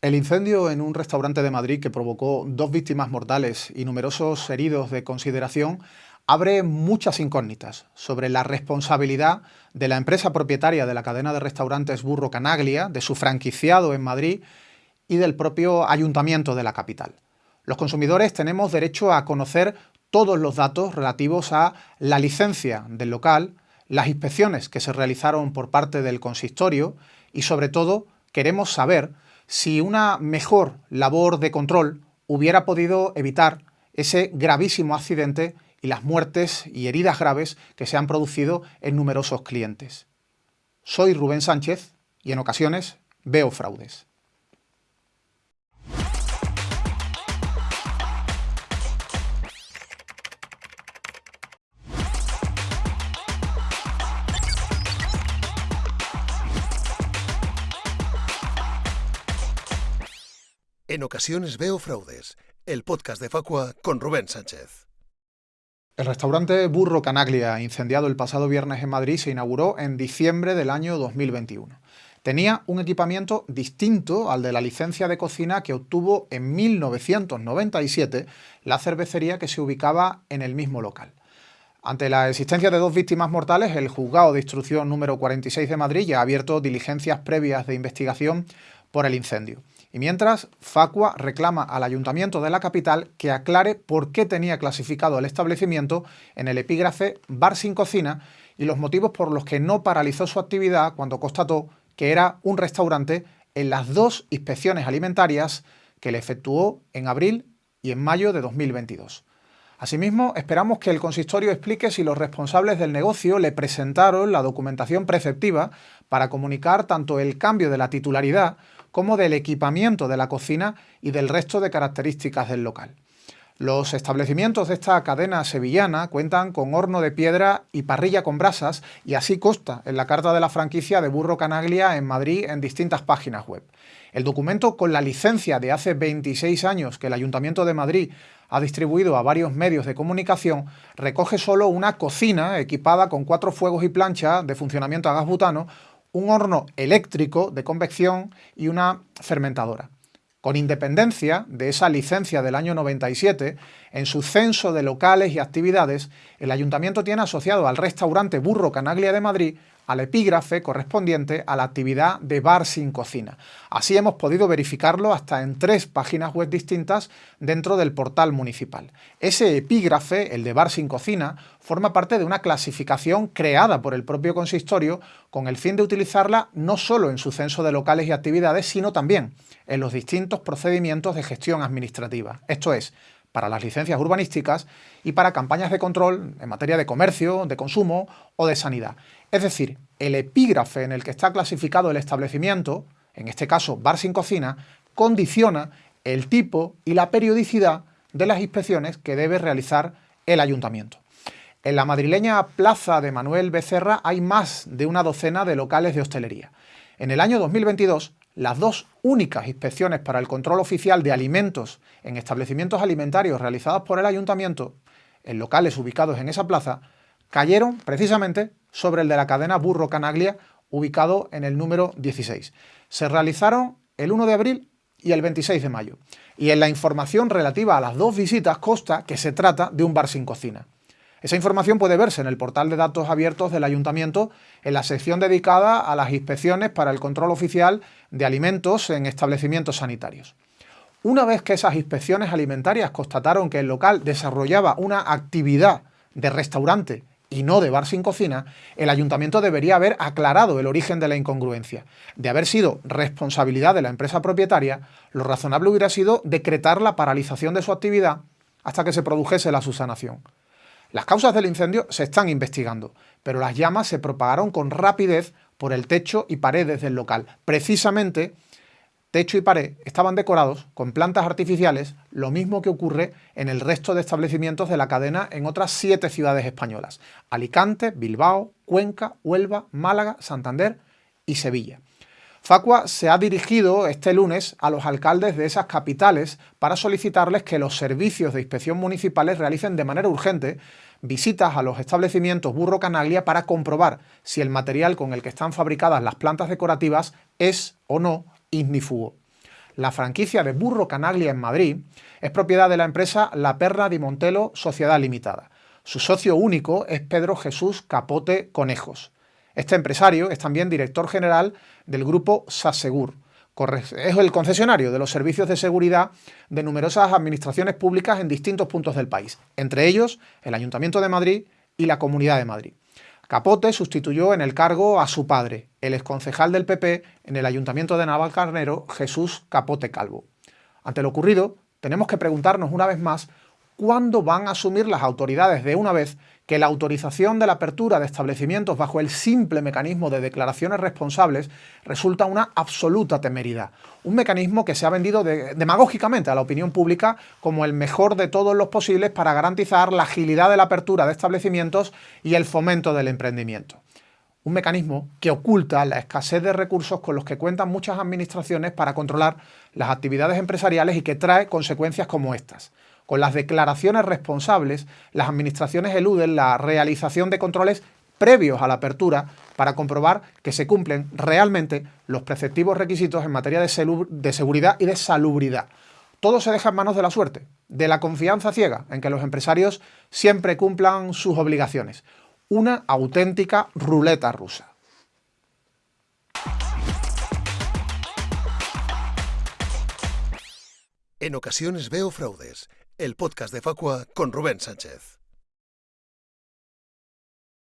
El incendio en un restaurante de Madrid que provocó dos víctimas mortales y numerosos heridos de consideración abre muchas incógnitas sobre la responsabilidad de la empresa propietaria de la cadena de restaurantes Burro Canaglia, de su franquiciado en Madrid y del propio ayuntamiento de la capital. Los consumidores tenemos derecho a conocer todos los datos relativos a la licencia del local, las inspecciones que se realizaron por parte del consistorio y sobre todo queremos saber si una mejor labor de control hubiera podido evitar ese gravísimo accidente y las muertes y heridas graves que se han producido en numerosos clientes. Soy Rubén Sánchez y en ocasiones veo fraudes. En ocasiones veo fraudes. El podcast de Facua con Rubén Sánchez. El restaurante Burro Canaglia, incendiado el pasado viernes en Madrid, se inauguró en diciembre del año 2021. Tenía un equipamiento distinto al de la licencia de cocina que obtuvo en 1997 la cervecería que se ubicaba en el mismo local. Ante la existencia de dos víctimas mortales, el juzgado de instrucción número 46 de Madrid ya ha abierto diligencias previas de investigación por el incendio. Mientras, Facua reclama al Ayuntamiento de la capital que aclare por qué tenía clasificado el establecimiento en el epígrafe bar sin cocina y los motivos por los que no paralizó su actividad cuando constató que era un restaurante en las dos inspecciones alimentarias que le efectuó en abril y en mayo de 2022. Asimismo, esperamos que el consistorio explique si los responsables del negocio le presentaron la documentación preceptiva para comunicar tanto el cambio de la titularidad como del equipamiento de la cocina y del resto de características del local. Los establecimientos de esta cadena sevillana cuentan con horno de piedra y parrilla con brasas y así consta en la carta de la franquicia de Burro Canaglia en Madrid en distintas páginas web. El documento con la licencia de hace 26 años que el Ayuntamiento de Madrid ha distribuido a varios medios de comunicación recoge solo una cocina equipada con cuatro fuegos y plancha de funcionamiento a gas butano, un horno eléctrico de convección y una fermentadora. Con independencia de esa licencia del año 97, en su censo de locales y actividades, el Ayuntamiento tiene asociado al restaurante Burro Canaglia de Madrid al epígrafe correspondiente a la actividad de bar sin cocina. Así hemos podido verificarlo hasta en tres páginas web distintas dentro del portal municipal. Ese epígrafe, el de bar sin cocina, forma parte de una clasificación creada por el propio consistorio con el fin de utilizarla no solo en su censo de locales y actividades, sino también en los distintos procedimientos de gestión administrativa. Esto es, para las licencias urbanísticas y para campañas de control en materia de comercio, de consumo o de sanidad. Es decir, el epígrafe en el que está clasificado el establecimiento, en este caso bar sin cocina, condiciona el tipo y la periodicidad de las inspecciones que debe realizar el ayuntamiento. En la madrileña Plaza de Manuel Becerra hay más de una docena de locales de hostelería. En el año 2022 las dos únicas inspecciones para el control oficial de alimentos en establecimientos alimentarios realizadas por el ayuntamiento, en locales ubicados en esa plaza, cayeron precisamente sobre el de la cadena Burro Canaglia, ubicado en el número 16. Se realizaron el 1 de abril y el 26 de mayo. Y en la información relativa a las dos visitas consta que se trata de un bar sin cocina. Esa información puede verse en el portal de datos abiertos del Ayuntamiento en la sección dedicada a las inspecciones para el control oficial de alimentos en establecimientos sanitarios. Una vez que esas inspecciones alimentarias constataron que el local desarrollaba una actividad de restaurante y no de bar sin cocina, el ayuntamiento debería haber aclarado el origen de la incongruencia. De haber sido responsabilidad de la empresa propietaria, lo razonable hubiera sido decretar la paralización de su actividad hasta que se produjese la subsanación. Las causas del incendio se están investigando, pero las llamas se propagaron con rapidez por el techo y paredes del local. Precisamente, techo y pared estaban decorados con plantas artificiales, lo mismo que ocurre en el resto de establecimientos de la cadena en otras siete ciudades españolas. Alicante, Bilbao, Cuenca, Huelva, Málaga, Santander y Sevilla. Facua se ha dirigido este lunes a los alcaldes de esas capitales para solicitarles que los servicios de inspección municipales realicen de manera urgente visitas a los establecimientos Burro Canaglia para comprobar si el material con el que están fabricadas las plantas decorativas es o no ignífugo. la franquicia de Burro Canaglia en Madrid, es propiedad de la empresa La Perra di Montelo Sociedad Limitada. Su socio único es Pedro Jesús Capote Conejos. Este empresario es también director general del grupo Sasegur. Es el concesionario de los servicios de seguridad de numerosas administraciones públicas en distintos puntos del país, entre ellos el Ayuntamiento de Madrid y la Comunidad de Madrid. Capote sustituyó en el cargo a su padre, el exconcejal del PP en el Ayuntamiento de Navalcarnero, Jesús Capote Calvo. Ante lo ocurrido, tenemos que preguntarnos una vez más cuándo van a asumir las autoridades de una vez que la autorización de la apertura de establecimientos bajo el simple mecanismo de declaraciones responsables resulta una absoluta temeridad. Un mecanismo que se ha vendido demagógicamente a la opinión pública como el mejor de todos los posibles para garantizar la agilidad de la apertura de establecimientos y el fomento del emprendimiento. Un mecanismo que oculta la escasez de recursos con los que cuentan muchas administraciones para controlar las actividades empresariales y que trae consecuencias como estas. Con las declaraciones responsables, las administraciones eluden la realización de controles previos a la apertura para comprobar que se cumplen realmente los preceptivos requisitos en materia de, seguridad y de salubridad. Todo se deja en manos de la suerte, de la confianza ciega en que los empresarios siempre cumplan sus obligaciones. Una auténtica ruleta rusa. En ocasiones veo fraudes el podcast de Facua con Rubén Sánchez.